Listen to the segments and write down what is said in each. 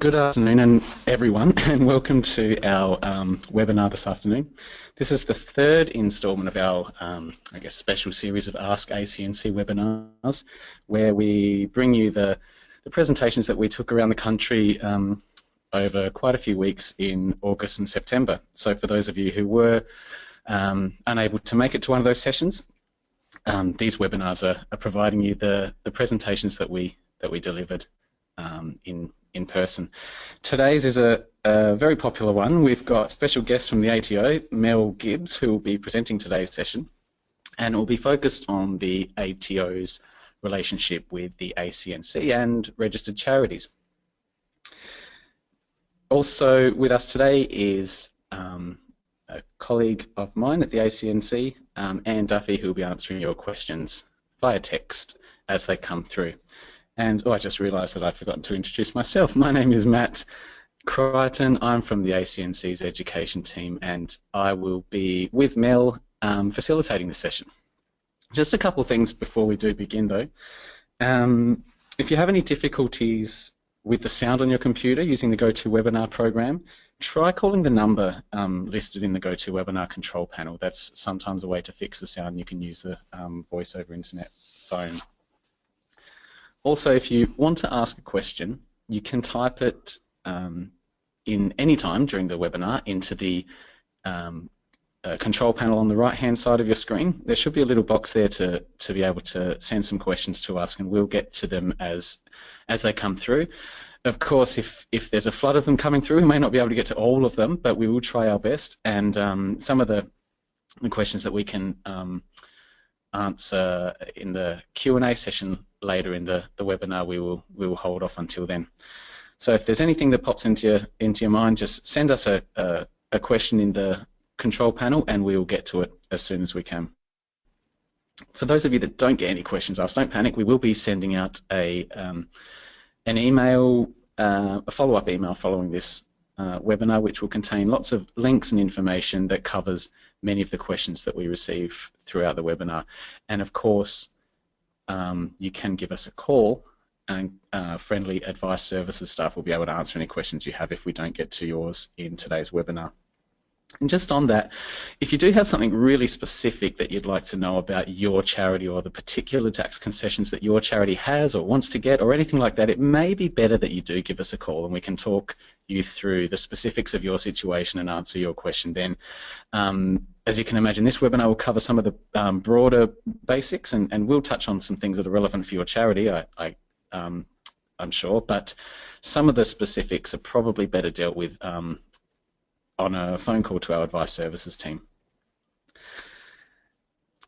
Good afternoon, and everyone, and welcome to our um, webinar this afternoon. This is the third instalment of our, um, I guess, special series of Ask ACNC webinars, where we bring you the, the presentations that we took around the country um, over quite a few weeks in August and September. So for those of you who were um, unable to make it to one of those sessions, um, these webinars are, are, providing you the, the presentations that we that we delivered um, in in person. Today's is a, a, very popular one. We've got special guests from the ATO, Mel Gibbs, who will be presenting today's session, and will be focused on the ATO's relationship with the ACNC and registered charities. Also with us today is um, a colleague of mine at the ACNC, um, Anne Duffy, who will be answering your questions via text as they come through. And oh, I just realised that I'd forgotten to introduce myself. My name is Matt Crichton. I'm from the ACNC's education team, and I will be with Mel um, facilitating the session. Just a couple things before we do begin, though. Um, if you have any difficulties with the sound on your computer using the GoToWebinar program, try calling the number um, listed in the GoToWebinar control panel. That's sometimes a way to fix the sound. You can use the um, voice over internet phone. Also, if you want to ask a question, you can type it um, in any time during the webinar into the um, uh, control panel on the right-hand side of your screen. There should be a little box there to, to be able to send some questions to us, and we'll get to them as, as they come through. Of course, if, if there's a flood of them coming through, we may not be able to get to all of them, but we will try our best. And um, some of the, the questions that we can um, answer in the Q&A session later in the, the webinar, we will, we will hold off until then. So if there's anything that pops into your, into your mind, just send us a, a, a question in the control panel and we will get to it as soon as we can. For those of you that don't get any questions asked, don't panic. We will be sending out a um, an email, uh, a follow-up email following this uh, webinar, which will contain lots of links and information that covers many of the questions that we receive throughout the webinar. And of course, um, you can give us a call and uh, friendly advice services staff will be able to answer any questions you have if we don't get to yours in today's webinar. And just on that, if you do have something really specific that you'd like to know about your charity or the particular tax concessions that your charity has or wants to get or anything like that, it may be better that you do give us a call and we can talk you through the specifics of your situation and answer your question then. Um, as you can imagine, this webinar will cover some of the um, broader basics and, and we'll touch on some things that are relevant for your charity, I, I, um, I'm sure, but some of the specifics are probably better dealt with um, on a phone call to our advice services team.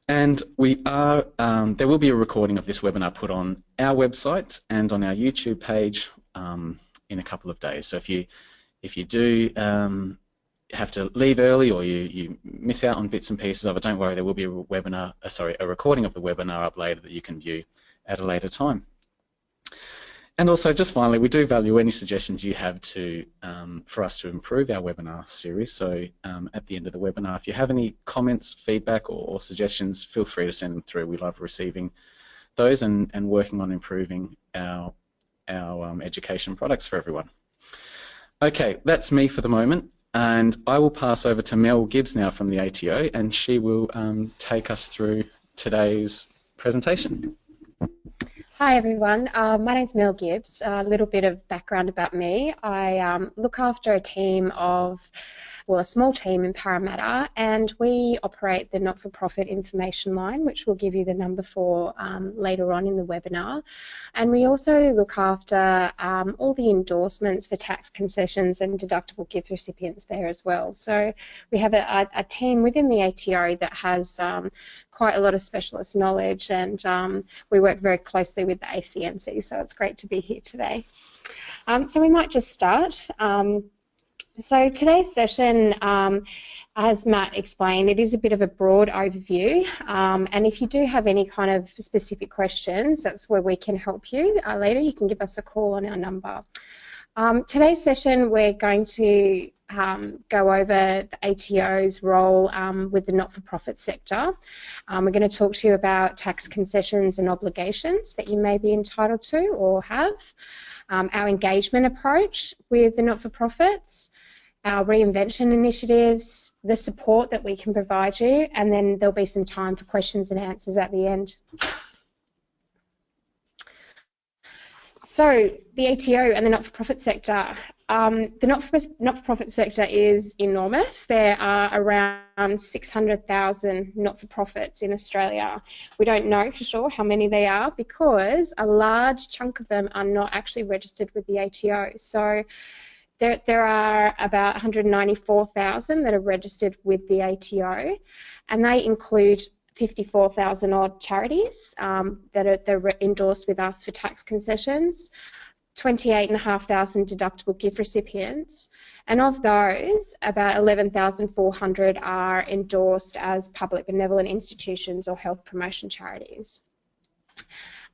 And we are, um, there will be a recording of this webinar put on our website and on our YouTube page um, in a couple of days. So if you, if you do um, have to leave early or you, you miss out on bits and pieces of it, don't worry, there will be a webinar, uh, sorry, a recording of the webinar up later that you can view at a later time. And also, just finally, we do value any suggestions you have to um, for us to improve our webinar series. So um, at the end of the webinar, if you have any comments, feedback, or, or, suggestions, feel free to send them through. We love receiving those and, and working on improving our, our um, education products for everyone. Okay, that's me for the moment. And I will pass over to Mel Gibbs now from the ATO, and she will um, take us through today's presentation. Hi everyone, uh, my name is Mel Gibbs. A little bit of background about me. I um, look after a team of well, a small team in Parramatta, and we operate the not-for-profit information line, which we'll give you the number for um, later on in the webinar. And we also look after um, all the endorsements for tax concessions and deductible gift recipients there as well. So we have a, a team within the ATO that has um, quite a lot of specialist knowledge, and um, we work very closely with the ACNC, so it's great to be here today. Um, so we might just start. So today's session, um, as Matt explained, it is a bit of a broad overview. Um, and if you do have any kind of specific questions, that's where we can help you uh, later. You can give us a call on our number. Um, today's session, we're going to um, go over the ATO's role um, with the not-for-profit sector. Um, we're going to talk to you about tax concessions and obligations that you may be entitled to or have, um, our engagement approach with the not-for-profits, our reinvention initiatives, the support that we can provide you, and then there'll be some time for questions and answers at the end. So the ATO and the not-for-profit sector. Um, the not-for-profit sector is enormous. There are around 600,000 not-for-profits in Australia. We don't know for sure how many they are because a large chunk of them are not actually registered with the ATO. So there, there are about 194,000 that are registered with the ATO, and they include 54,000 odd charities um, that, are, that are endorsed with us for tax concessions, 28,500 deductible gift recipients, and of those, about 11,400 are endorsed as public benevolent institutions or health promotion charities.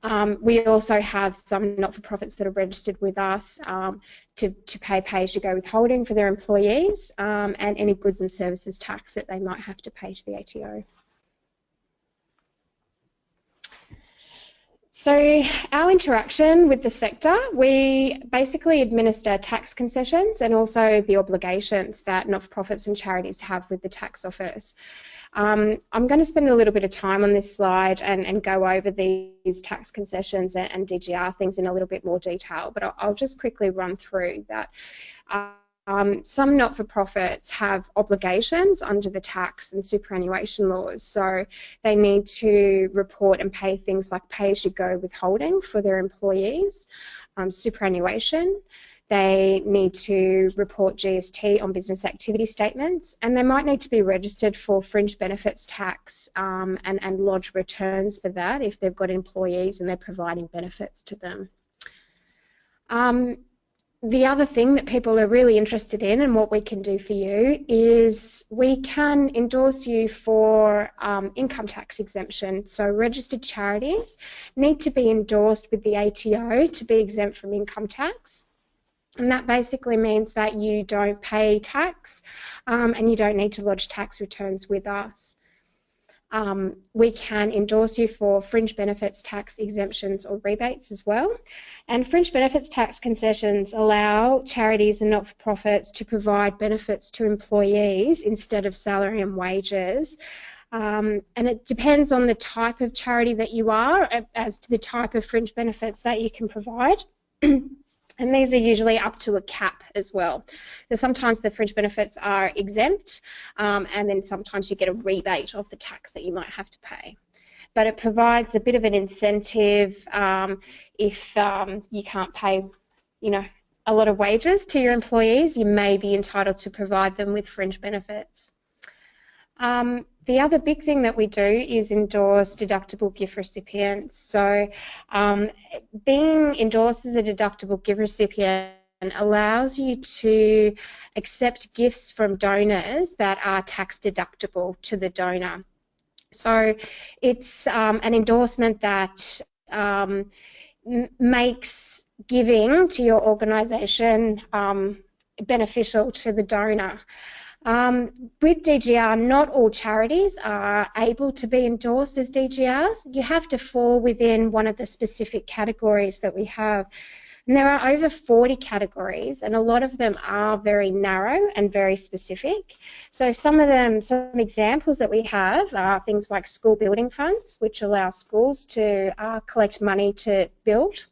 Um, we also have some not-for-profits that are registered with us um, to, to pay pay-as-you-go withholding for their employees um, and any goods and services tax that they might have to pay to the ATO. So our interaction with the sector, we basically administer tax concessions and also the obligations that not-for-profits and charities have with the tax office. Um, I'm going to spend a little bit of time on this slide and, and go over these tax concessions and, and, DGR things in a little bit more detail, but I'll, I'll just quickly run through that. Um, some not-for-profits have obligations under the tax and superannuation laws, so they need to report and pay things like pay-as-you-go withholding for their employees, um, superannuation, they need to report GST on business activity statements, and they might need to be registered for fringe benefits tax um, and, and lodge returns for that if they've got employees and they're providing benefits to them. Um, the other thing that people are really interested in and what we can do for you is we can endorse you for um, income tax exemption. So registered charities need to be endorsed with the ATO to be exempt from income tax. And that basically means that you don't pay tax um, and you don't need to lodge tax returns with us. Um, we can endorse you for fringe benefits tax exemptions or rebates as well. And fringe benefits tax concessions allow charities and not-for-profits to provide benefits to employees instead of salary and wages. Um, and it depends on the type of charity that you are as to the type of fringe benefits that you can provide. And these are usually up to a cap as well. So sometimes the fringe benefits are exempt, um, and then sometimes you get a rebate of the tax that you might have to pay. But it provides a bit of an incentive um, if um, you can't pay, you know, a lot of wages to your employees, you may be entitled to provide them with fringe benefits. Um, the other big thing that we do is endorse deductible gift recipients. So um, being endorsed as a deductible gift recipient allows you to accept gifts from donors that are tax deductible to the donor. So it's um, an endorsement that um, makes giving to your organisation um, beneficial to the donor. Um, with DGR, not all charities are able to be endorsed as DGRs. You have to fall within one of the specific categories that we have. And there are over 40 categories, and a lot of them are very narrow and very specific. So some of them, some examples that we have are things like school building funds, which allow schools to uh, collect money to build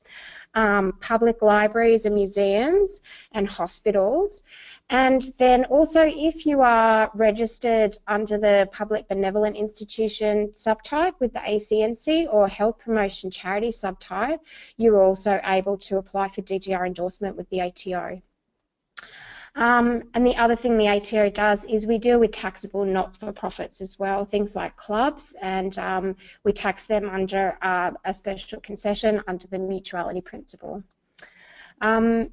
um, public libraries and museums and hospitals. And then also if you are registered under the Public Benevolent Institution subtype with the ACNC or Health Promotion Charity subtype, you're also able to apply for DGR endorsement with the ATO. Um, and the other thing the ATO does is we deal with taxable not-for-profits as well, things like clubs, and um, we tax them under uh, a special concession under the mutuality principle. Um,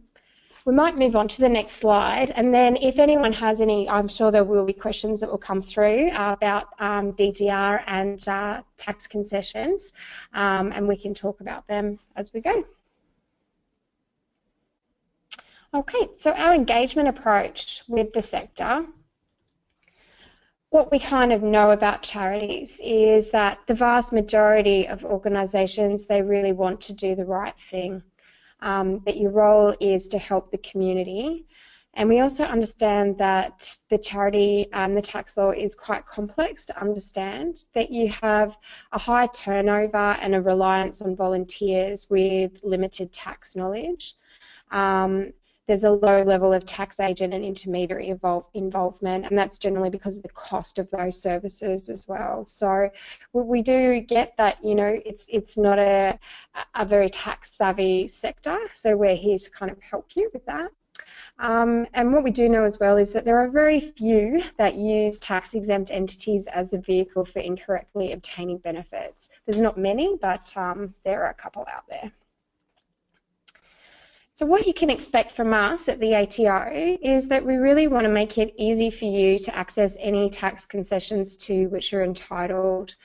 we might move on to the next slide, and then if anyone has any, I'm sure there will be questions that will come through uh, about um, DGR and uh, tax concessions, um, and we can talk about them as we go. Okay, so our engagement approach with the sector what we kind of know about charities is that the vast majority of organisations they really want to do the right thing. Um, that your role is to help the community, and we also understand that the charity and the tax law is quite complex to understand. That you have a high turnover and a reliance on volunteers with limited tax knowledge. Um, there's a low level of tax agent and intermediary involve, involvement, and that's generally because of the cost of those services as well. So we do get that, you know, it's it's not a, a very tax savvy sector, so we're here to kind of help you with that. Um, and what we do know as well is that there are very few that use tax exempt entities as a vehicle for incorrectly obtaining benefits. There's not many, but um, there are a couple out there. So what you can expect from us at the ATO is that we really want to make it easy for you to access any tax concessions to which you're entitled.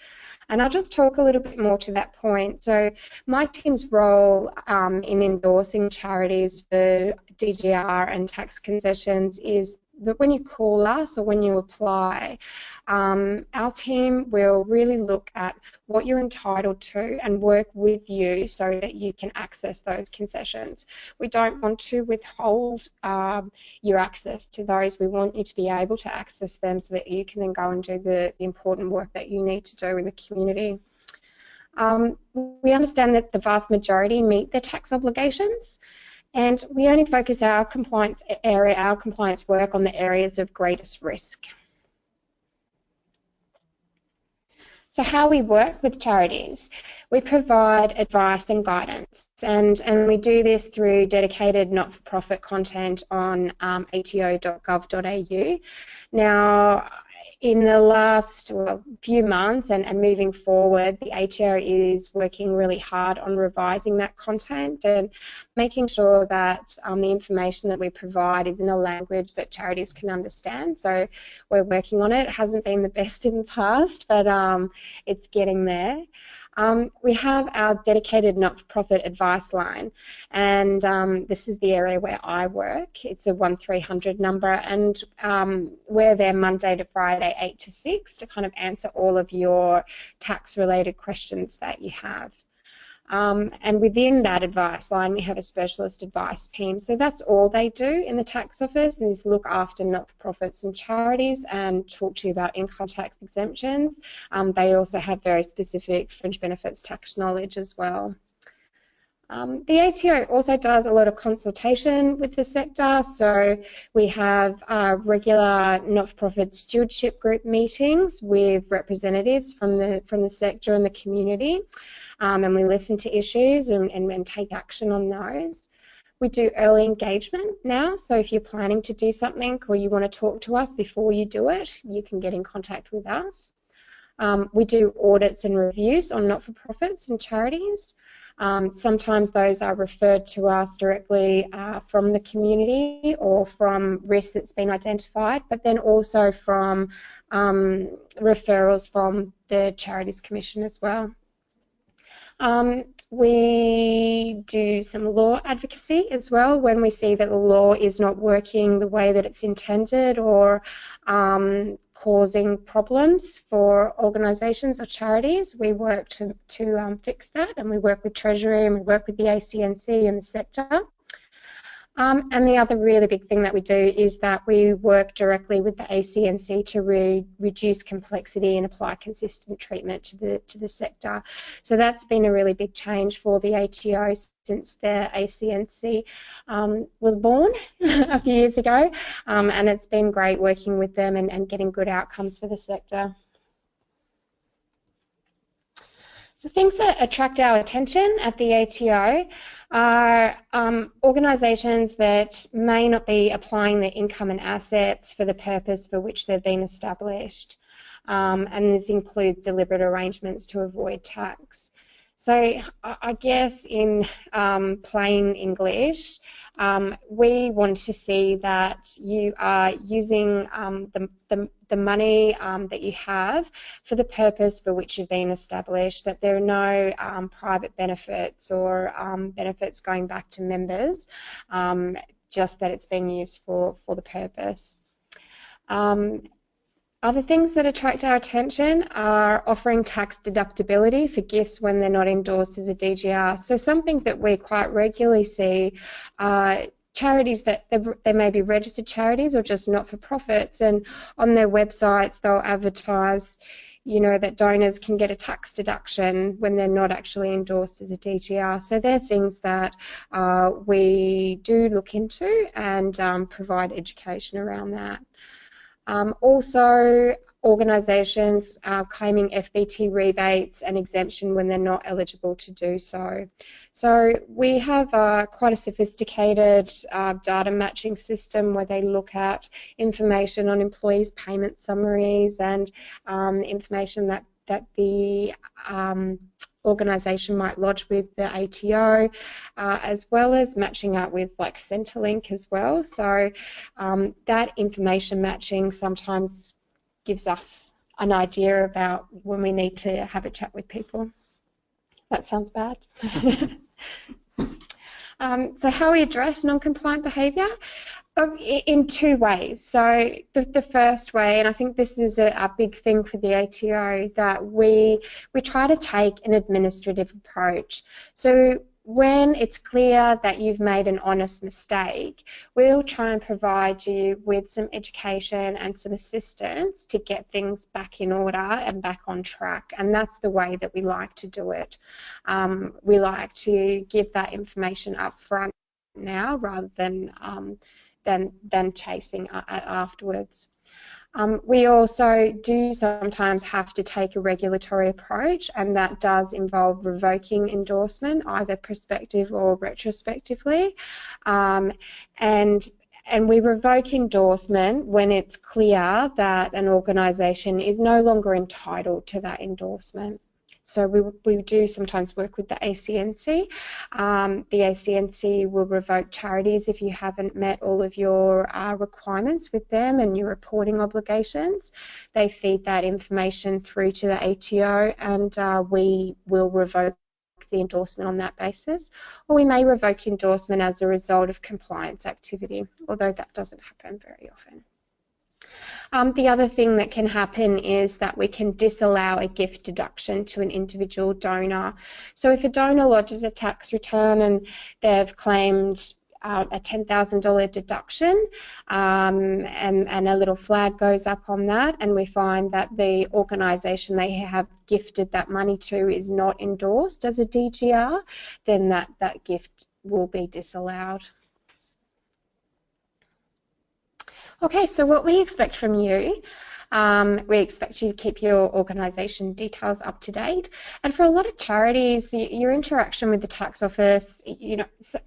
And I'll just talk a little bit more to that point. So my team's role um, in endorsing charities for DGR and tax concessions is but when you call us or when you apply, um, our team will really look at what you're entitled to and work with you so that you can access those concessions. We don't want to withhold um, your access to those. We want you to be able to access them so that you can then go and do the, the important work that you need to do in the community. Um, we understand that the vast majority meet their tax obligations. And we only focus our compliance area, our compliance work on the areas of greatest risk. So how we work with charities, we provide advice and guidance, and, and we do this through dedicated not-for-profit content on um, ato.gov.au. Now, in the last well, few months and, and moving forward, the ATO is working really hard on revising that content and making sure that um, the information that we provide is in a language that charities can understand. So we're working on it. It hasn't been the best in the past, but um, it's getting there. Um, we have our dedicated not-for-profit advice line, and um, this is the area where I work. It's a 1300 number, and um, we're there Monday to Friday, 8 to 6, to kind of answer all of your tax-related questions that you have. Um, and within that advice line, we have a specialist advice team. So that's all they do in the tax office is look after not-for-profits and charities and talk to you about income tax exemptions. Um, they also have very specific fringe benefits tax knowledge as well. Um, the ATO also does a lot of consultation with the sector, so we have uh, regular not-for-profit stewardship group meetings with representatives from the from the sector and the community, um, and we listen to issues and, and, and take action on those. We do early engagement now, so if you're planning to do something or you want to talk to us before you do it, you can get in contact with us. Um, we do audits and reviews on not-for-profits and charities. Um, sometimes those are referred to us directly uh, from the community or from risk that's been identified, but then also from um, referrals from the Charities Commission as well. Um, we do some law advocacy as well when we see that the law is not working the way that it's intended or um, causing problems for organisations or charities. We work to, to um, fix that and we work with Treasury and we work with the ACNC and the sector. Um, and the other really big thing that we do is that we work directly with the ACNC to re reduce complexity and apply consistent treatment to the to the sector. So that's been a really big change for the ATO since the ACNC um, was born a few years ago, um, and it's been great working with them and, and getting good outcomes for the sector. So things that attract our attention at the ATO are um, organisations that may not be applying their income and assets for the purpose for which they've been established. Um, and this includes deliberate arrangements to avoid tax. So I guess in um, plain English, um, we want to see that you are using um, the, the, the, money um, that you have for the purpose for which you've been established, that there are no um, private benefits or um, benefits going back to members. Just that it's being used for, for the purpose. Um, other things that attract our attention are offering tax deductibility for gifts when they're not endorsed as a DGR. So something that we quite regularly see uh, charities that they may be registered charities or just not-for-profits and on their websites they'll advertise you know that donors can get a tax deduction when they're not actually endorsed as a DGR. So they're things that uh, we do look into and um, provide education around that. Um, also, organisations uh, claiming FBT rebates and exemption when they're not eligible to do so. So we have uh, quite a sophisticated uh, data matching system where they look at information on employees' payment summaries and um, information that, that the um, organisation might lodge with the ATO, uh, as well as matching up with like Centrelink as well. So um, that information matching sometimes gives us an idea about when we need to have a chat with people. That sounds bad. um, so how we address non-compliant behaviour? In two ways. So the, the first way, and I think this is a, a, big thing for the ATO, that we we try to take an administrative approach. So when it's clear that you've made an honest mistake, we'll try and provide you with some education and some assistance to get things back in order and back on track. And that's the way that we like to do it. Um, we like to give that information up front now rather than um, than than chasing afterwards. Um, we also do sometimes have to take a regulatory approach, and that does involve revoking endorsement, either prospective or retrospectively. Um, and and we revoke endorsement when it's clear that an organisation is no longer entitled to that endorsement. So we, we do sometimes work with the ACNC. Um, the ACNC will revoke charities if you haven't met all of your uh, requirements with them and your reporting obligations. They feed that information through to the ATO and uh, we will revoke the endorsement on that basis, or we may revoke endorsement as a result of compliance activity, although that doesn't happen very often. Um, the other thing that can happen is that we can disallow a gift deduction to an individual donor. So if a donor lodges a tax return and they've claimed uh, a $10,000 deduction um, and, and a little flag goes up on that and we find that the organisation they have gifted that money to is not endorsed as a DGR, then that, that gift will be disallowed. Okay, so what we expect from you, um, we expect you to keep your organisation details up to date. And for a lot of charities, your interaction with the tax office, you know,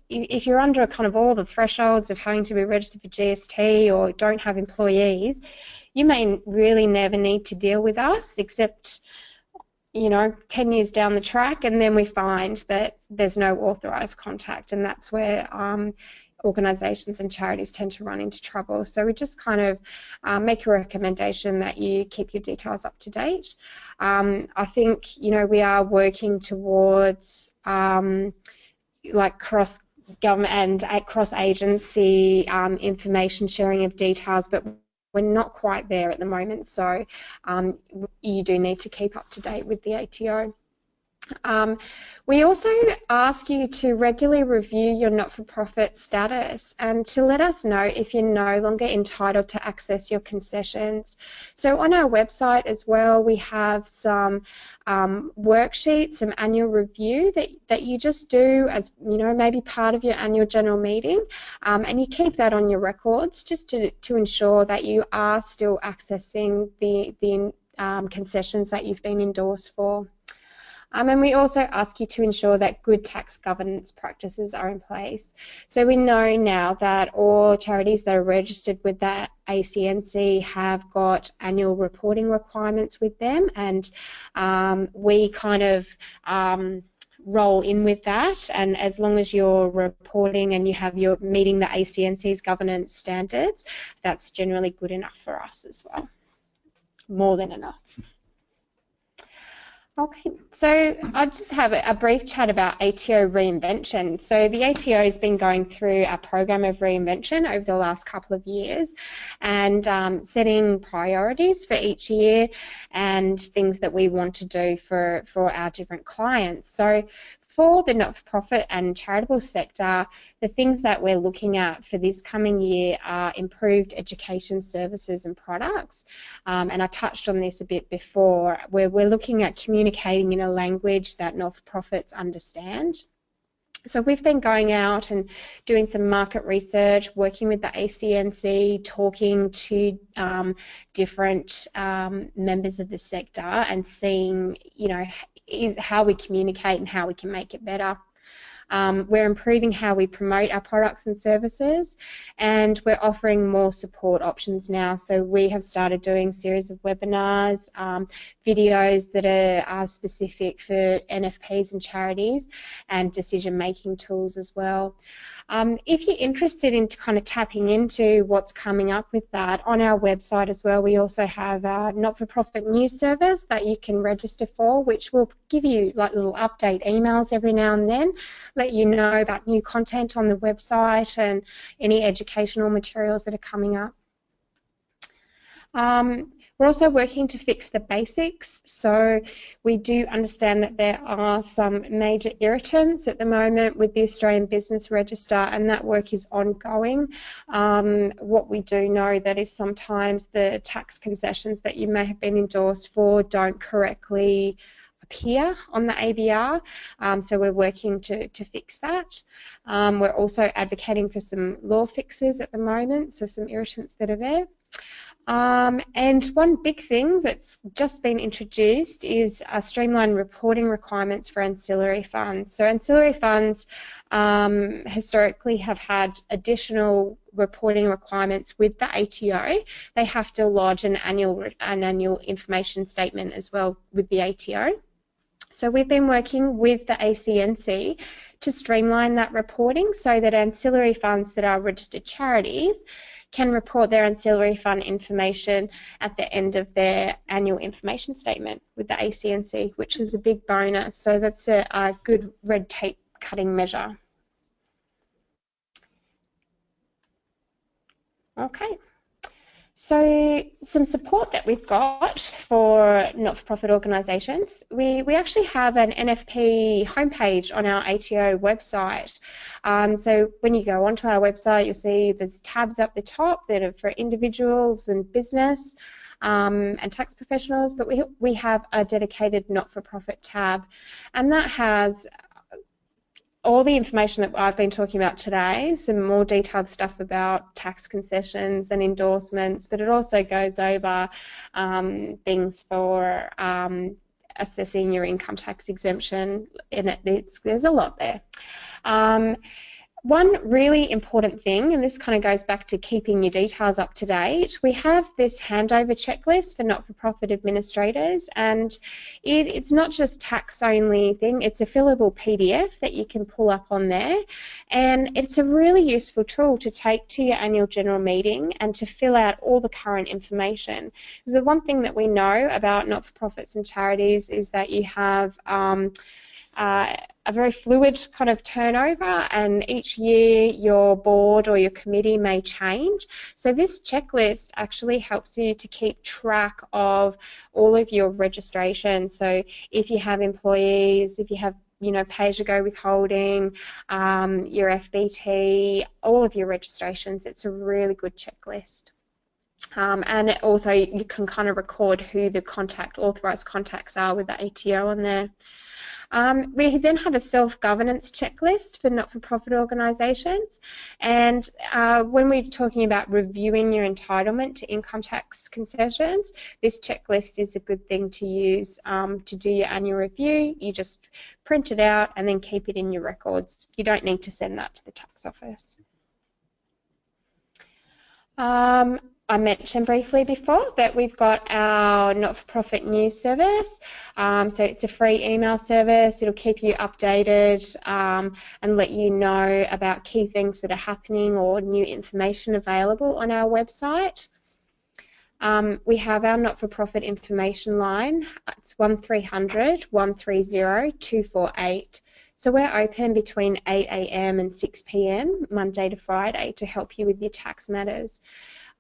if you're under kind of all the thresholds of having to be registered for GST or don't have employees, you may really never need to deal with us except you know, 10 years down the track, and then we find that there's no authorised contact, and that's where um, organisations and charities tend to run into trouble. So we just kind of um, make a recommendation that you keep your details up to date. Um, I think you know we are working towards um, like cross government and at cross agency um, information sharing of details, but we're not quite there at the moment. So um, you do need to keep up to date with the ATO. Um, we also ask you to regularly review your not-for-profit status and to let us know if you're no longer entitled to access your concessions. So on our website as well, we have some um, worksheets, some annual review that, that you just do as, you know, maybe part of your annual general meeting um, and you keep that on your records just to, to ensure that you are still accessing the, the um, concessions that you've been endorsed for. Um, and we also ask you to ensure that good tax governance practices are in place. So we know now that all charities that are registered with that ACNC have got annual reporting requirements with them, and um, we kind of um, roll in with that. And as long as you're reporting and you have your meeting the ACNC's governance standards that's generally good enough for us as well. More than enough Okay, so I'll just have a brief chat about ATO reinvention. So the ATO has been going through a program of reinvention over the last couple of years and um, setting priorities for each year and things that we want to do for, for our different clients. So for the not-for-profit and charitable sector, the things that we're looking at for this coming year are improved education services and products. Um, and I touched on this a bit before, where we're looking at communicating in a language that not-for-profits understand. So we've been going out and doing some market research, working with the ACNC, talking to um, different um, members of the sector and seeing, you know, is how we communicate and how we can make it better. Um, we're improving how we promote our products and services, and we're offering more support options now. So we have started doing series of webinars, um, videos that are, are specific for NFPs and charities, and decision-making tools as well. Um, if you're interested in kind of tapping into what's coming up with that, on our website as well, we also have a not-for-profit news service that you can register for, which will give you like little update emails every now and then, let you know about new content on the website and any educational materials that are coming up. Um, we're also working to fix the basics. So we do understand that there are some major irritants at the moment with the Australian Business Register, and that work is ongoing. Um, what we do know that is sometimes the tax concessions that you may have been endorsed for don't correctly appear on the ABR, um, so we're working to, to fix that. Um, we're also advocating for some law fixes at the moment, so some irritants that are there. Um, and one big thing that's just been introduced is a streamlined reporting requirements for ancillary funds. So ancillary funds um, historically have had additional reporting requirements with the ATO. They have to lodge an annual an annual information statement as well with the ATO. So we've been working with the ACNC to streamline that reporting so that ancillary funds that are registered charities can report their ancillary fund information at the end of their annual information statement with the ACNC, which is a big bonus. So that's a, a good red tape cutting measure. Okay. So some support that we've got for not-for-profit organisations, we, we actually have an NFP homepage on our ATO website. Um, so when you go onto our website, you'll see there's tabs up the top that are for individuals and business um, and tax professionals, but we, we have a dedicated not-for-profit tab, and that has all the information that I've been talking about today, some more detailed stuff about tax concessions and endorsements, but it also goes over um, things for um, assessing your income tax exemption, and it, there's a lot there. One really important thing, and this kind of goes back to keeping your details up to date, we have this handover checklist for not-for-profit administrators, and it, it's not just tax-only thing, it's a fillable PDF that you can pull up on there, and it's a really useful tool to take to your annual general meeting and to fill out all the current information. Because the one thing that we know about not-for-profits and charities is that you have um, uh, a very fluid kind of turnover and each year your board or your committee may change. So this checklist actually helps you to keep track of all of your registrations. So if you have employees, if you have you know, pay-as-you-go withholding, um, your FBT, all of your registrations. It's a really good checklist. Um, and also you can kind of record who the contact, authorised contacts are with the ATO on there. Um, we then have a self-governance checklist for not-for-profit organisations, and uh, when we're talking about reviewing your entitlement to income tax concessions, this checklist is a good thing to use um, to do your annual review. You just print it out and then keep it in your records. You don't need to send that to the tax office. Um, I mentioned briefly before that we've got our not-for-profit news service. Um, so it's a free email service. It'll keep you updated um, and let you know about key things that are happening or new information available on our website. Um, we have our not-for-profit information line. It's 1300 130 248. So we're open between 8am and 6pm, Monday to Friday, to help you with your tax matters.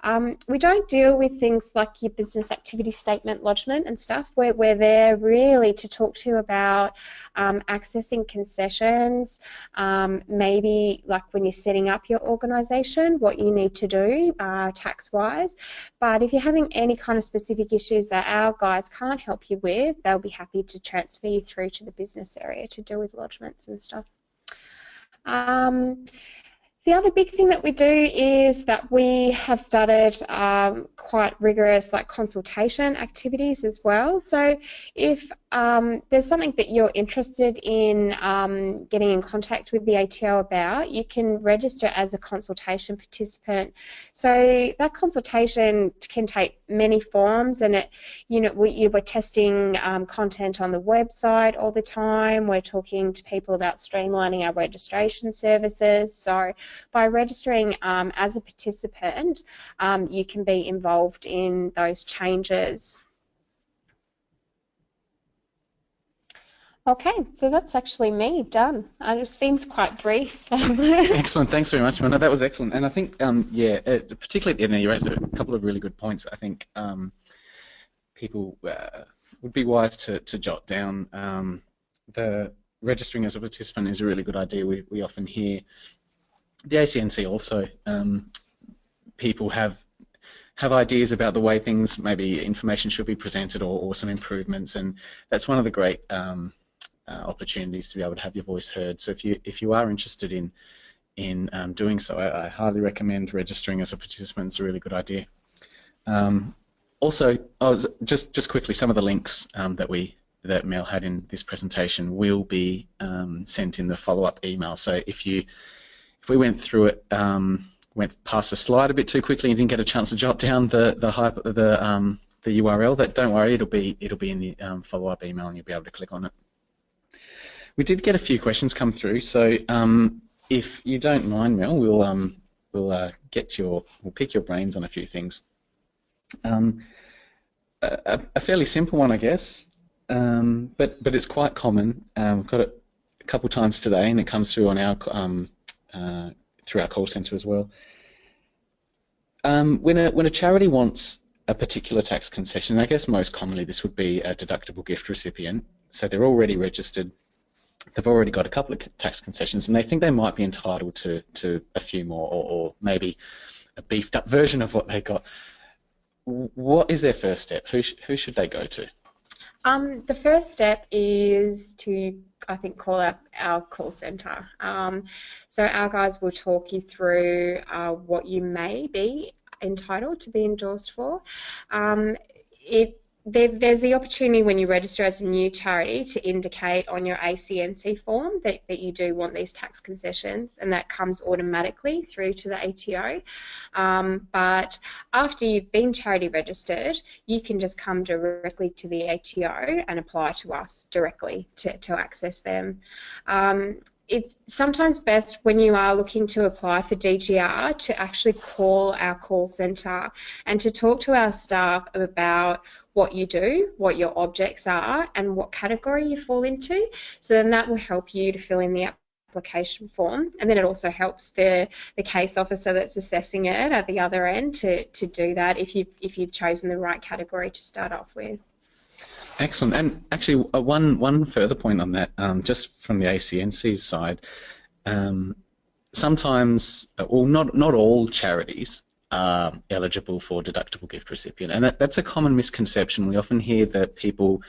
Um, we don't deal with things like your business activity statement lodgement and stuff. We're, we're there really to talk to you about um, accessing concessions, um, maybe like when you're setting up your organisation, what you need to do uh, tax-wise. But if you're having any kind of specific issues that our guys can't help you with, they'll be happy to transfer you through to the business area to deal with lodgements and stuff. The other big thing that we do is that we have started um, quite rigorous like consultation activities as well. So if um, there's something that you're interested in um, getting in contact with the ATO about, you can register as a consultation participant. So that consultation can take many forms, and it, you know, we, are testing um, content on the website all the time. We're talking to people about streamlining our registration services. So by registering um, as a participant, um, you can be involved in those changes. Okay, so that's actually me done. Uh, it seems quite brief. excellent, thanks very much, Mona. That was excellent, and I think, um, yeah, uh, particularly at the end, you raised a couple of really good points. I think um, people uh, would be wise to, to jot down um, the registering as a participant is a really good idea. We we often hear the ACNC also um, people have have ideas about the way things maybe information should be presented or, or some improvements and that's one of the great um, uh, opportunities to be able to have your voice heard. So if you if you are interested in in um, doing so I, I, highly recommend registering as a participant. It's a really good idea. Um, also oh, just just quickly some of the links um, that we that Mel had in this presentation will be um, sent in the follow-up email. So if you if we went through it, um, went past the slide a bit too quickly and didn't get a chance to jot down the the hyper, the um, the URL, that don't worry, it'll be it'll be in the um, follow-up email and you'll be able to click on it. We did get a few questions come through, so um, if you don't mind, Mel, we'll um, we'll uh, get your we'll pick your brains on a few things. Um, a, a, fairly simple one, I guess, um, but but it's quite common. Um, we've got it a couple times today, and it comes through on our um, uh, through our call centre as well. Um, when a when a charity wants a particular tax concession, I guess most commonly this would be a deductible gift recipient. So they're already registered. They've already got a couple of tax concessions, and they think they might be entitled to to a few more, or, or maybe a beefed up version of what they got. What is their first step? Who sh who should they go to? Um, the first step is to, I think, call up our call centre. Um, so our guys will talk you through uh, what you may be entitled to be endorsed for. Um, it there, there's the opportunity when you register as a new charity to indicate on your ACNC form that, that you do want these tax concessions, and that comes automatically through to the ATO. Um, but after you've been charity registered, you can just come directly to the ATO and apply to us directly to, to access them. Um, it's sometimes best when you are looking to apply for DGR to actually call our call centre and to talk to our staff about what you do, what your objects are, and what category you fall into. So then that will help you to fill in the application form and then it also helps the the case officer that's assessing it at the other end to, to do that if you if you've chosen the right category to start off with. Excellent. And actually, uh, one one further point on that, um, just from the ACNC's side, um, sometimes, uh, well, not not all charities are eligible for deductible gift recipient, and that, that's a common misconception. We often hear that people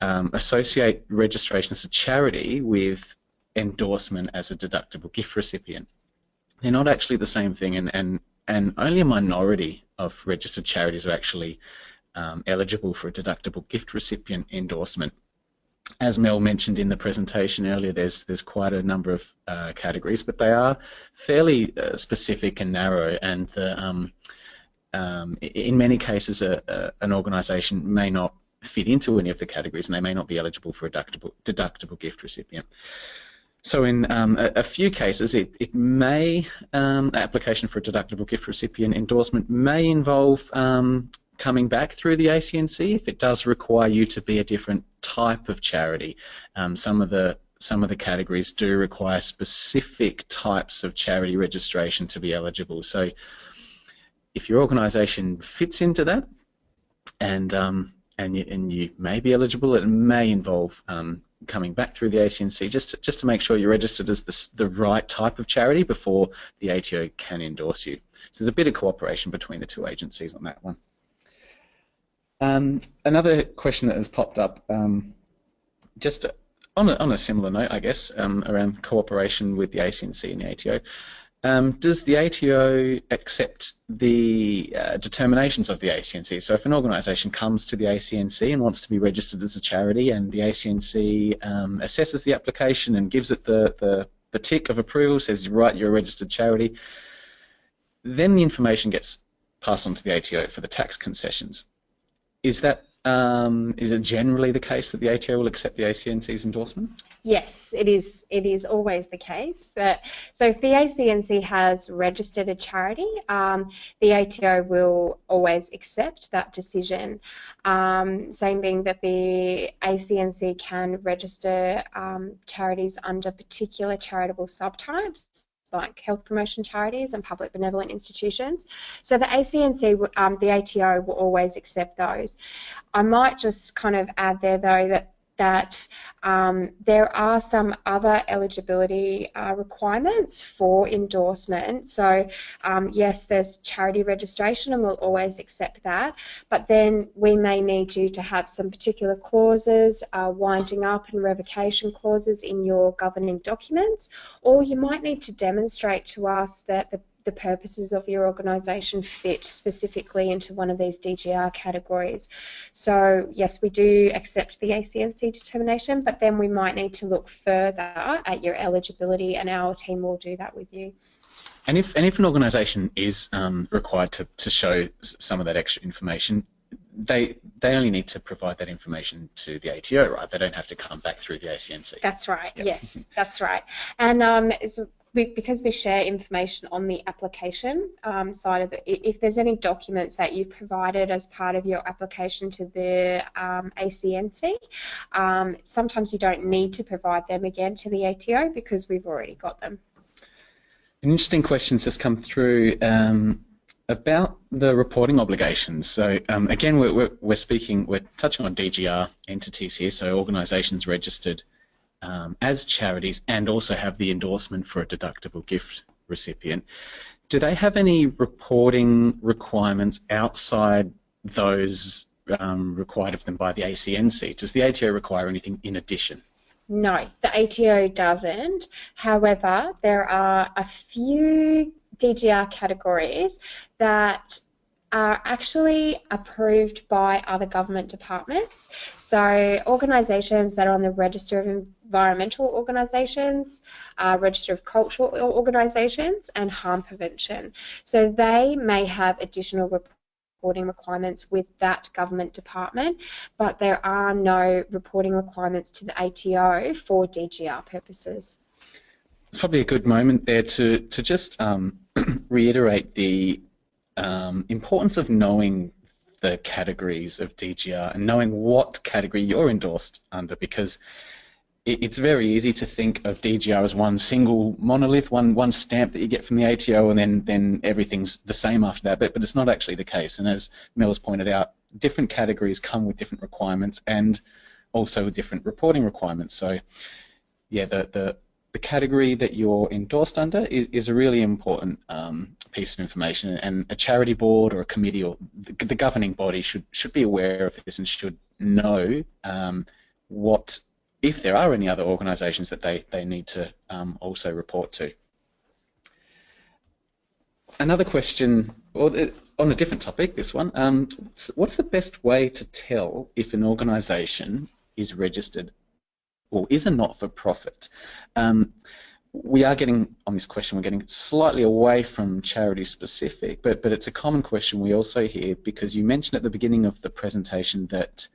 um, associate registration as a charity with endorsement as a deductible gift recipient. They're not actually the same thing, and and and only a minority of registered charities are actually um, eligible for a deductible gift recipient endorsement. As Mel mentioned in the presentation earlier, there's there's quite a number of uh, categories, but they are fairly uh, specific and narrow, and the, um, um, in many cases, a, a, an organisation may not fit into any of the categories, and they may not be eligible for a deductible, deductible gift recipient. So in um, a, a, few cases, it, it may, um, application for a deductible gift recipient endorsement may involve um, coming back through the ACNC if it does require you to be a different type of charity. Um, some of the some of the categories do require specific types of charity registration to be eligible. So if your organisation fits into that, and um, and you, and you may be eligible, it may involve um, coming back through the ACNC just to, just to make sure you're registered as the, the right type of charity before the ATO can endorse you. So there's a bit of cooperation between the two agencies on that one. Um, another question that has popped up, um, just on a, on a similar note, I guess, um, around cooperation with the ACNC and the ATO. Um, does the ATO accept the uh, determinations of the ACNC? So if an organisation comes to the ACNC and wants to be registered as a charity and the ACNC um, assesses the application and gives it the, the, the tick of approval, says, right, you're a registered charity, then the information gets passed on to the ATO for the tax concessions. Is that um, is it generally the case that the ATO will accept the ACNC's endorsement? Yes, it is. It is always the case that so if the ACNC has registered a charity, um, the ATO will always accept that decision. Um, same being that the ACNC can register um, charities under particular charitable subtypes like health promotion charities and public benevolent institutions. So the ACNC, um, the ATO will always accept those. I might just kind of add there though that that um, there are some other eligibility uh, requirements for endorsement. So um, yes, there's charity registration and we'll always accept that, but then we may need you to have some particular clauses, uh, winding up and revocation clauses in your governing documents, or you might need to demonstrate to us that the the purposes of your organisation fit specifically into one of these DGR categories. So yes, we do accept the ACNC determination, but then we might need to look further at your eligibility and our team will do that with you. And if, and if an organisation is um, required to, to show some of that extra information, they they only need to provide that information to the ATO, right? They don't have to come back through the ACNC. That's right. Yep. Yes, that's right. And um, we, because we share information on the application um, side of it, if there's any documents that you've provided as part of your application to the um, ACNC, um, sometimes you don't need to provide them again to the ATO because we've already got them. An interesting question has come through um, about the reporting obligations. So um, again, we're, we're, we're speaking, we're touching on DGR entities here, so organisations registered um, as charities and also have the endorsement for a deductible gift recipient. Do they have any reporting requirements outside those um, required of them by the ACNC? Does the ATO require anything in addition? No, the ATO doesn't. However, there are a few DGR categories that are actually approved by other government departments. So organisations that are on the Register of Environmental Organisations, uh, Register of Cultural Organisations and Harm Prevention. So they may have additional reporting requirements with that government department, but there are no reporting requirements to the ATO for DGR purposes. It's probably a good moment there to, to just um, reiterate the um, importance of knowing the categories of DGR and knowing what category you're endorsed under because it, it's very easy to think of DGR as one single monolith, one one stamp that you get from the ATO and then, then everything's the same after that, but, but it's not actually the case. And as Mel has pointed out, different categories come with different requirements and also different reporting requirements. So yeah, the, the the category that you're endorsed under is, is a really important um, piece of information and a charity board or a committee or the, the governing body should should be aware of this and should know um, what if there are any other organisations that they, they need to um, also report to. Another question, or on a different topic, this one, um, what's the best way to tell if an organisation is registered or is a not-for-profit? Um, we are getting, on this question, we're getting slightly away from charity specific, but, but it's a common question we also hear because you mentioned at the beginning of the presentation that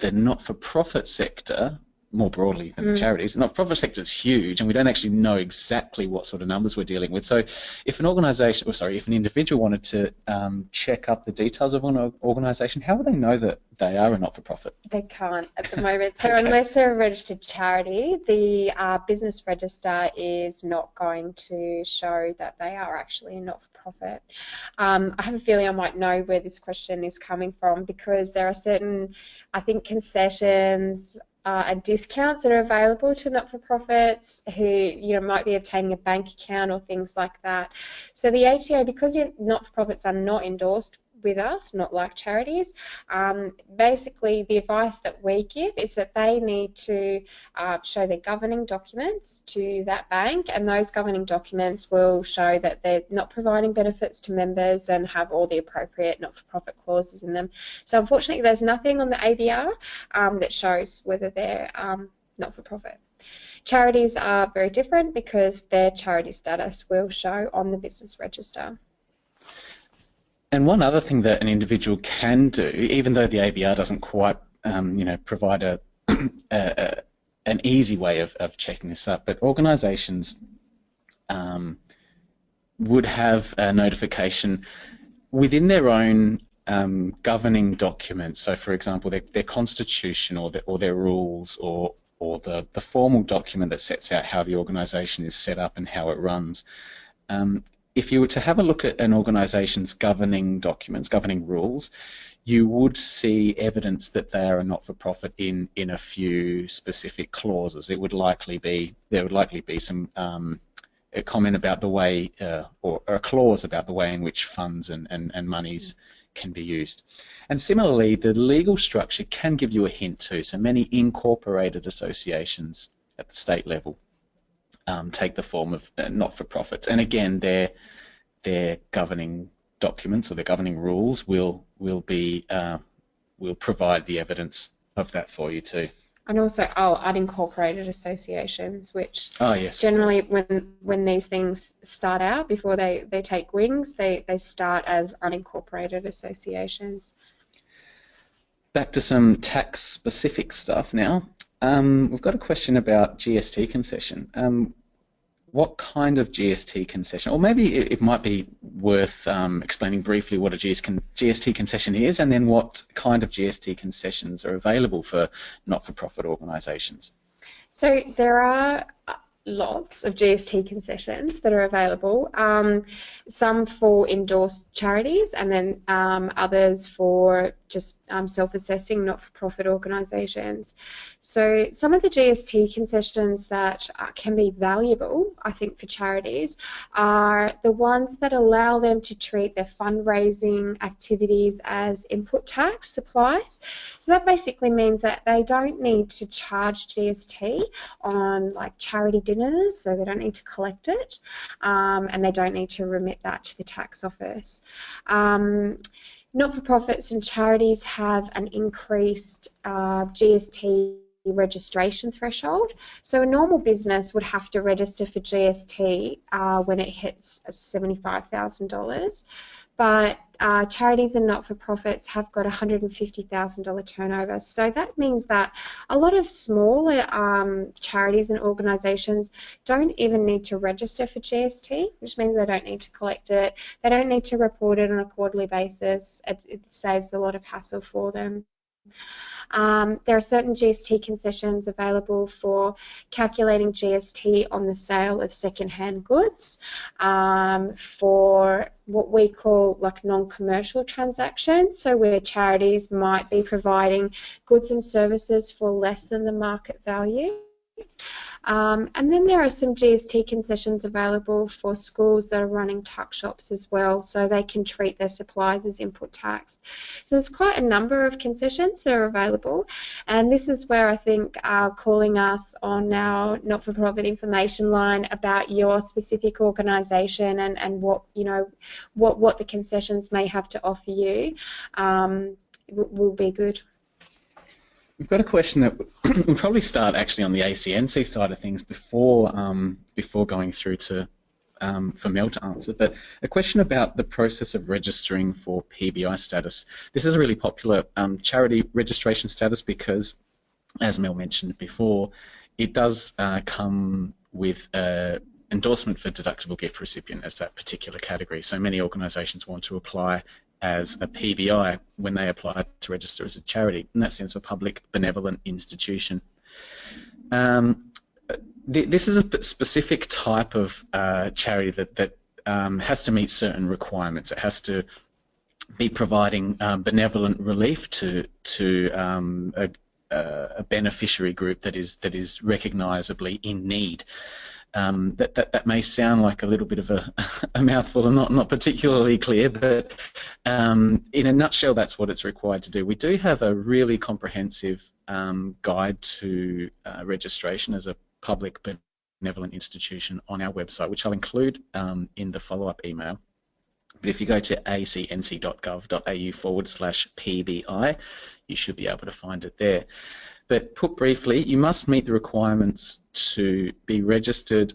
the not-for-profit sector more broadly than mm. charities. The not-for-profit sector is huge, and we don't actually know exactly what sort of numbers we're dealing with. So, if an organisation, or sorry, if an individual wanted to um, check up the details of an organisation, how would they know that they are a not-for-profit? They can't at the moment. So, okay. unless they're a registered charity, the uh, business register is not going to show that they are actually a not-for-profit. Um, I have a feeling I might know where this question is coming from because there are certain, I think, concessions uh, and discounts that are available to not-for-profits who you know might be obtaining a bank account or things like that. So the ATO, because not-for-profits are not endorsed with us, not like charities. Um, basically, the advice that we give is that they need to uh, show their governing documents to that bank, and those governing documents will show that they're not providing benefits to members and have all the appropriate not-for-profit clauses in them. So, unfortunately, there's nothing on the ABR um, that shows whether they're um, not-for-profit. Charities are very different because their charity status will show on the business register. And one other thing that an individual can do, even though the ABR doesn't quite, um, you know, provide a, a, a, an easy way of, of checking this up, but organisations um, would have a notification within their own um, governing documents. So, for example, their, their constitution or, or their rules or or the, the formal document that sets out how the organisation is set up and how it runs. Um, if you were to have a look at an organisation's governing documents, governing rules, you would see evidence that they are a not-for-profit in in a few specific clauses. It would likely be there would likely be some um, a comment about the way uh, or, or, a clause about the way in which funds and, and, and monies can be used. And similarly, the legal structure can give you a hint too. So many incorporated associations at the state level um, take the form of uh, not-for-profits. And again, their their governing documents or their governing rules will will be uh, will provide the evidence of that for you too. And also, oh, unincorporated associations, which oh, yes, generally when when these things start out before they, they take wings, they, they start as unincorporated associations. Back to some tax specific stuff now. Um, we've got a question about GST concession. Um, what kind of GST concession, or maybe it, it might be worth um, explaining briefly what a GST concession is and then what kind of GST concessions are available for not-for-profit organisations. So there are lots of GST concessions that are available, um, some for endorsed charities and then um, others for just um, self-assessing not-for-profit organisations. So some of the GST concessions that uh, can be valuable, I think, for charities are the ones that allow them to treat their fundraising activities as input tax supplies. So that basically means that they don't need to charge GST on like charity dinners, so they don't need to collect it, um, and they don't need to remit that to the tax office. Um, not-for-profits and charities have an increased uh, GST registration threshold. So a normal business would have to register for GST uh, when it hits $75,000 but uh, charities and not-for-profits have got $150,000 turnover. So that means that a lot of smaller um, charities and organisations don't even need to register for GST, which means they don't need to collect it. They don't need to report it on a quarterly basis. It, it saves a lot of hassle for them. Um, there are certain GST concessions available for calculating GST on the sale of second-hand goods um, for what we call like non-commercial transactions, so where charities might be providing goods and services for less than the market value. Um, and then there are some GST concessions available for schools that are running tuck shops as well, so they can treat their supplies as input tax. So there's quite a number of concessions that are available, and this is where I think uh, calling us on our not-for-profit information line about your specific organisation and, and what you know what what the concessions may have to offer you um, will be good. We've got a question that we'll probably start actually on the ACNC side of things before um, before going through to um, for Mel to answer. But a question about the process of registering for PBI status. This is a really popular um, charity registration status because as Mel mentioned before, it does uh, come with a endorsement for deductible gift recipient as that particular category. So many organisations want to apply as a PBI when they apply to register as a charity, and that stands for Public Benevolent Institution. Um, th this is a specific type of uh, charity that, that um, has to meet certain requirements. It has to be providing um, benevolent relief to to um, a, a, beneficiary group that is that is recognisably in need. Um, that, that that may sound like a little bit of a, a mouthful and not not particularly clear, but um, in a nutshell, that's what it's required to do. We do have a really comprehensive um, guide to uh, registration as a public benevolent institution on our website, which I'll include um, in the follow-up email. But if you go to acnc.gov.au forward slash PBI, you should be able to find it there. But put briefly, you must meet the requirements to be registered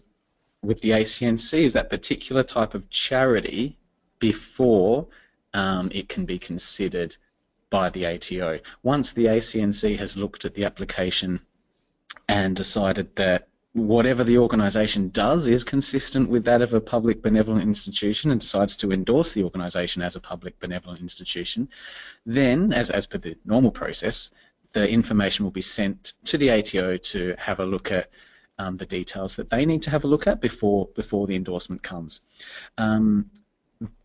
with the ACNC as that particular type of charity before um, it can be considered by the ATO. Once the ACNC has looked at the application and decided that whatever the organisation does is consistent with that of a public benevolent institution and decides to endorse the organisation as a public benevolent institution, then, as, as per the normal process, the information will be sent to the ATO to have a look at um, the details that they need to have a look at before before the endorsement comes. Um,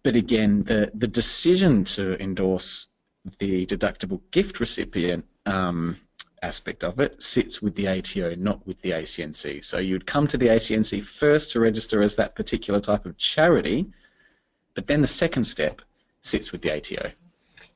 but again, the, the decision to endorse the deductible gift recipient um, aspect of it sits with the ATO, not with the ACNC. So you'd come to the ACNC first to register as that particular type of charity, but then the second step sits with the ATO.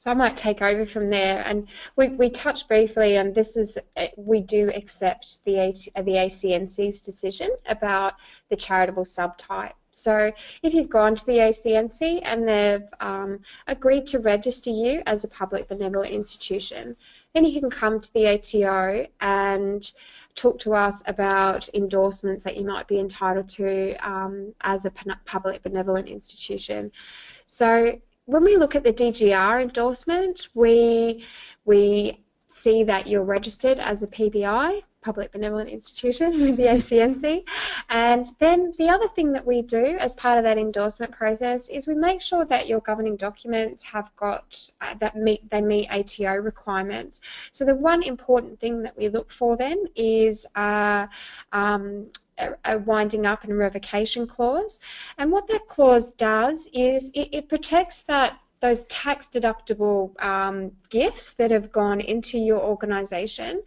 So I might take over from there, and we, we touched briefly, and this is we do accept the the ACNC's decision about the charitable subtype. So if you've gone to the ACNC and they've um, agreed to register you as a public benevolent institution, then you can come to the ATO and talk to us about endorsements that you might be entitled to um, as a public benevolent institution. So when we look at the DGR endorsement, we we see that you're registered as a PBI public benevolent institution with the ACNC. And then the other thing that we do as part of that endorsement process is we make sure that your governing documents have got uh, that meet they meet ATO requirements. So the one important thing that we look for then is uh, um, a winding up and revocation clause. And what that clause does is it, it protects that those tax deductible um, gifts that have gone into your organisation.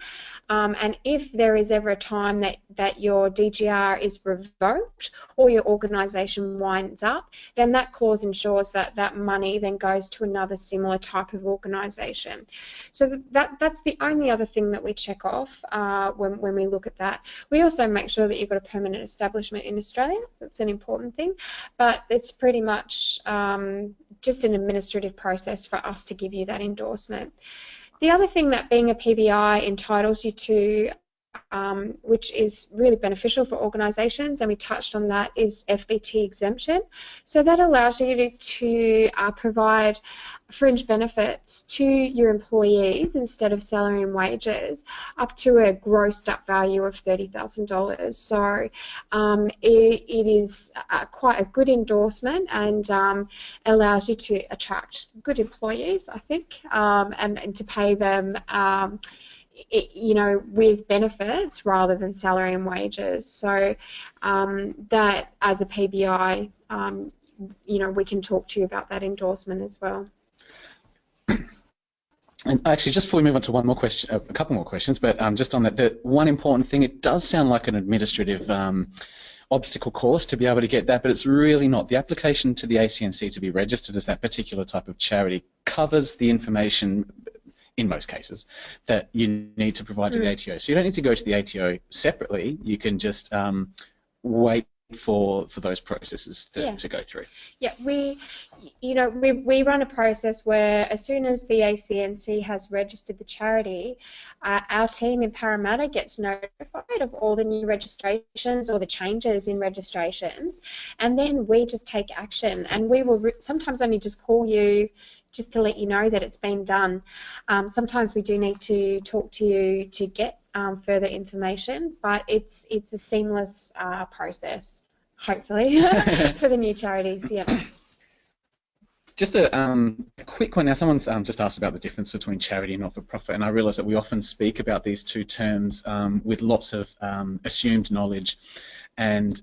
Um, and if there is ever a time that, that your DGR is revoked or your organisation winds up, then that clause ensures that that money then goes to another similar type of organisation. So that, that's the only other thing that we check off uh, when, when we look at that. We also make sure that you've got a permanent establishment in Australia. That's an important thing. But it's pretty much um, just an administrative process for us to give you that endorsement. The other thing that being a PBI entitles you to um, which is really beneficial for organisations, and we touched on that, is FBT exemption. So that allows you to, uh, provide fringe benefits to your employees instead of salary and wages up to a grossed up value of $30,000. So um, it, it is a, quite a good endorsement and um, allows you to attract good employees, I think, um, and, and to pay them um, it, you know, with benefits rather than salary and wages. So um, that, as a PBI, um, you know, we can talk to you about that endorsement as well. And actually, just before we move on to one more question, a couple more questions, but um, just on that, the one important thing, it does sound like an administrative um, obstacle course to be able to get that, but it's really not. The application to the ACNC to be registered as that particular type of charity covers the information in most cases, that you need to provide to mm. the ATO. So you don't need to go to the ATO separately. You can just um, wait for for those processes to, yeah. to go through. Yeah, we, you know, we, we run a process where as soon as the ACNC has registered the charity, uh, our team in Parramatta gets notified of all the new registrations or the changes in registrations, and then we just take action. And we will sometimes only just call you just to let you know that it's been done. Um, sometimes we do need to talk to you to get um, further information, but it's it's a seamless uh, process, hopefully, for the new charities. Yeah. Just a, um, a, quick one now. Someone's um, just asked about the difference between charity and not-for-profit, and I realise that we often speak about these two terms um, with lots of um, assumed knowledge, and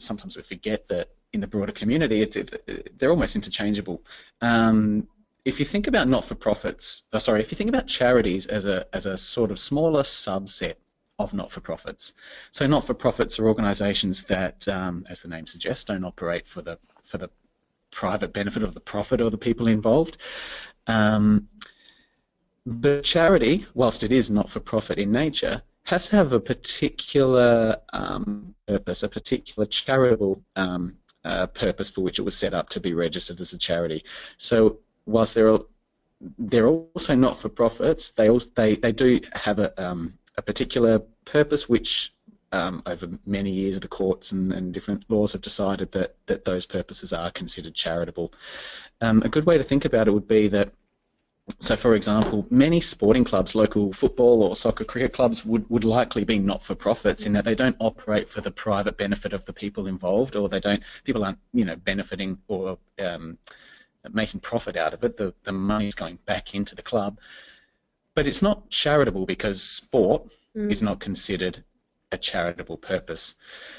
sometimes we forget that in the broader community, it, it, they're almost interchangeable. Um, if you think about not-for-profits, oh, sorry, if you think about charities as a as a sort of smaller subset of not-for-profits, so not-for-profits are organisations that, as the name suggests, don't operate for the for the private benefit of the profit of the people involved. Um, the charity, whilst it is not for profit in nature, has to have a particular um, purpose, a particular charitable um, uh, purpose for which it was set up to be registered as a charity. So whilst they're they're also not for profits, they also they, they do have a um, a particular purpose which um, over many years, of the courts and, and, different laws have decided that, that those purposes are considered charitable. Um, a good way to think about it would be that, so for example, many sporting clubs, local football or soccer cricket clubs, would, would likely be not-for-profits in that they don't operate for the private benefit of the people involved, or they don't, people aren't, you know, benefiting or um, making profit out of it. The, the money is going back into the club. But it's not charitable because sport mm. is not considered a charitable purpose.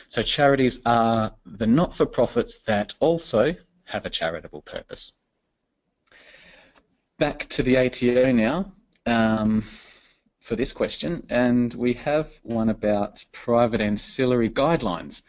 So charities are the not-for-profits that also have a charitable purpose. Back to the ATO now um, for this question, and we have one about private ancillary guidelines.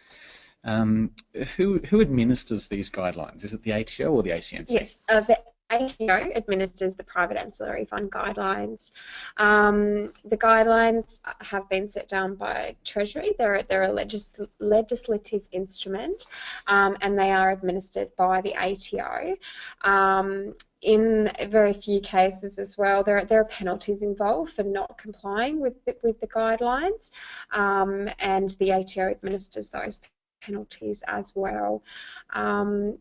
Um, who, who administers these guidelines? Is it the ATO or the ACNC? Yes, uh, the ATO administers the private ancillary fund guidelines. Um, the guidelines have been set down by Treasury. They're, they're a legis legislative instrument um, and they are administered by the ATO. In very few cases as well, there, there are penalties involved for not complying with the, with the guidelines um, and the ATO administers those penalties as well. Um,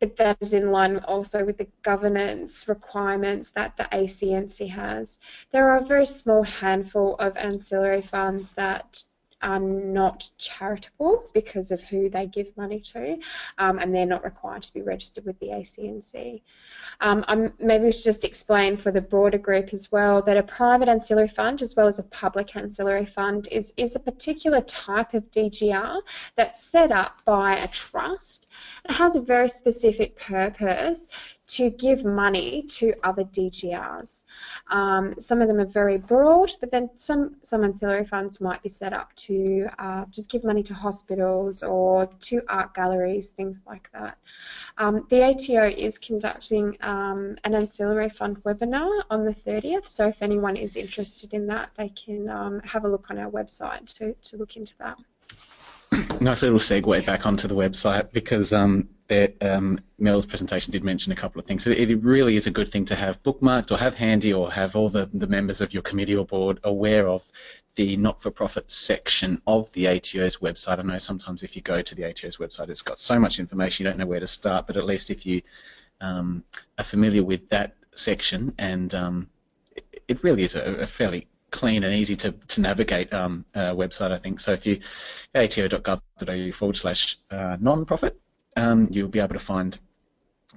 but that is in line also with the governance requirements that the ACNC has. There are a very small handful of ancillary funds that are not charitable because of who they give money to, um, and they're not required to be registered with the ACNC. Um, maybe we should just explain for the broader group as well that a private ancillary fund as well as a public ancillary fund is, is a particular type of DGR that's set up by a trust. It has a very specific purpose to give money to other DGRs. Um, some of them are very broad, but then some, some ancillary funds might be set up to uh, just give money to hospitals or to art galleries, things like that. Um, the ATO is conducting um, an ancillary fund webinar on the 30th, so if anyone is interested in that, they can um, have a look on our website to, to look into that nice little segue back onto the website because um, there, um, Mel's presentation did mention a couple of things. It, it, really is a good thing to have bookmarked or have handy or have all the, the members of your committee or board aware of the not-for-profit section of the ATO's website. I know sometimes if you go to the ATO's website, it's got so much information you don't know where to start, but at least if you um, are familiar with that section and um, it, it really is a, a fairly clean and easy to, to navigate um, uh, website, I think. So if you ato.gov.au forward slash uh, non-profit, um, you'll be able to find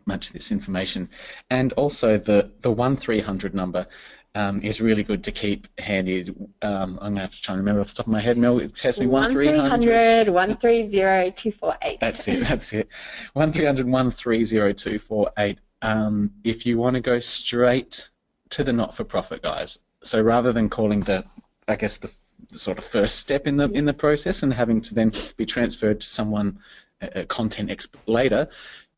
much of this information. And also the, the 1300 number um, is really good to keep handy. Um, I'm going to have to try and remember off the top of my head. Mel, test me 1300 130 248. That's it, that's it. 1300 130 248. Um, if you want to go straight to the not-for-profit guys, so rather than calling the, I guess the, the, sort of first step in the in the process and having to then be transferred to someone, a, content expert later,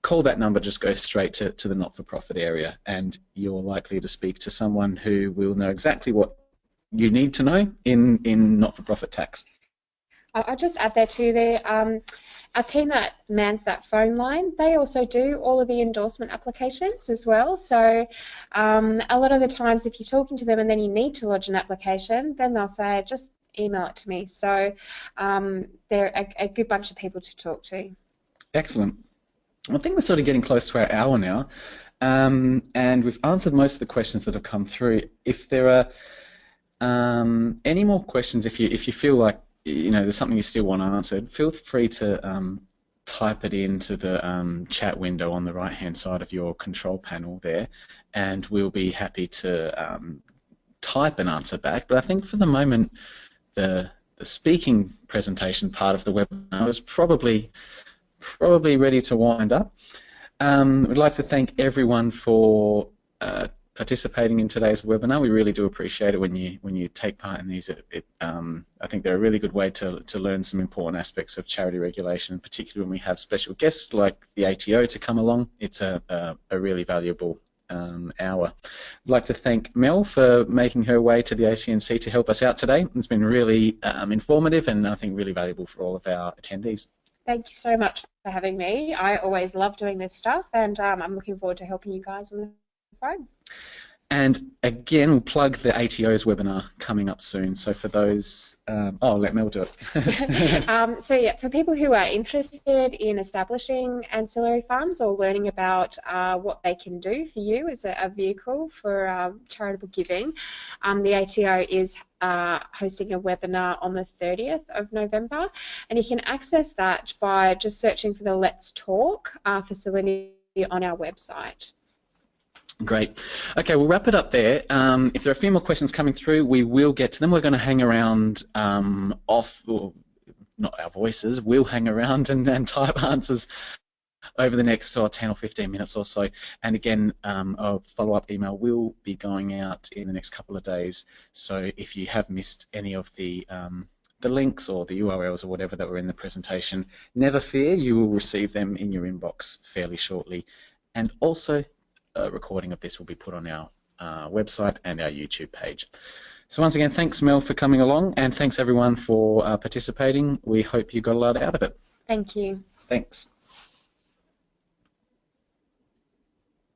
call that number, just go straight to, to the not-for-profit area, and you're likely to speak to someone who will know exactly what you need to know in in not-for-profit tax. I'll just add there too. There, um, our team that mans that phone line, they also do all of the endorsement applications as well. So um, a lot of the times, if you're talking to them and then you need to lodge an application, then they'll say, just email it to me. So um, they're a, a, good bunch of people to talk to. Excellent. I think we're sort of getting close to our hour now, um, and we've answered most of the questions that have come through. If there are Um, any more questions? If you if you feel like you know there's something you still want answered, feel free to um, type it into the um, chat window on the right hand side of your control panel there, and we'll be happy to um, type an answer back. But I think for the moment, the the speaking presentation part of the webinar is probably probably ready to wind up. Um, we'd like to thank everyone for uh, participating in today's webinar. We really do appreciate it when you when you take part in these. It, it, um, I think they're a really good way to, to learn some important aspects of charity regulation, particularly when we have special guests like the ATO to come along. It's a, a, a really valuable um, hour. I'd like to thank Mel for making her way to the ACNC to help us out today. It's been really um, informative and I think really valuable for all of our attendees. Thank you so much for having me. I always love doing this stuff and um, I'm looking forward to helping you guys on the phone. And again, we'll plug the ATO's webinar coming up soon. So for those, um, oh, let Mel do it. um, so yeah, for people who are interested in establishing ancillary funds or learning about uh, what they can do for you as a, a vehicle for uh, charitable giving, um, the ATO is uh, hosting a webinar on the 30th of November, and you can access that by just searching for the Let's Talk uh, facility on our website. Great. Okay, we'll wrap it up there. Um, if there are a few more questions coming through, we will get to them. We're going to hang around um, off, or not our voices, we'll hang around and, and type answers over the next uh, 10 or 15 minutes or so. And again, um, a follow-up email will be going out in the next couple of days. So if you have missed any of the um, the links or the URLs or whatever that were in the presentation, never fear, you will receive them in your inbox fairly shortly. And also, a recording of this will be put on our uh, website and our YouTube page. So once again, thanks Mel for coming along and thanks everyone for uh, participating. We hope you got a lot out of it. Thank you. Thanks.